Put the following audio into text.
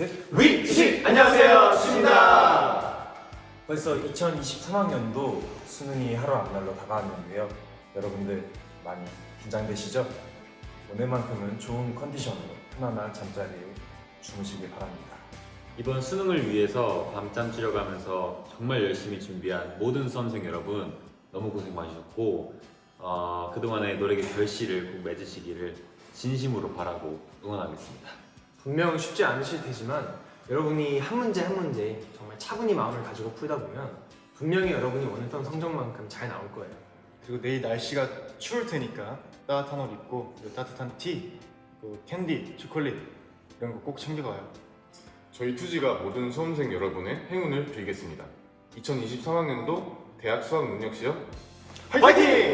셋. 위치! 안녕하세요, 추입니다 벌써 2023학년도 수능이 하루 앞날로 다가왔는데요. 여러분들 많이 긴장되시죠? 오늘만큼은 좋은 컨디션으로 편안한 잠자리에 주무시길 바랍니다. 이번 수능을 위해서 밤잠 줄여가면서 정말 열심히 준비한 모든 수험생 여러분 너무 고생 많으셨고 어, 그동안의 노력의 결실을 꼭 맺으시기를 진심으로 바라고 응원하겠습니다. 분명 쉽지 않으실 테지만 여러분이 한 문제 한 문제 정말 차분히 마음을 가지고 풀다 보면 분명히 여러분이 원했던 성적만큼 잘 나올 거예요 그리고 내일 날씨가 추울 테니까 따뜻한 옷 입고 따뜻한 티, 또 캔디, 초콜릿 이런 거 꼭 챙겨가요. 저희 투지가 모든 수험생 여러분의 행운을 빌겠습니다. 2023학년도 대학 수학 능력 시험 화이팅!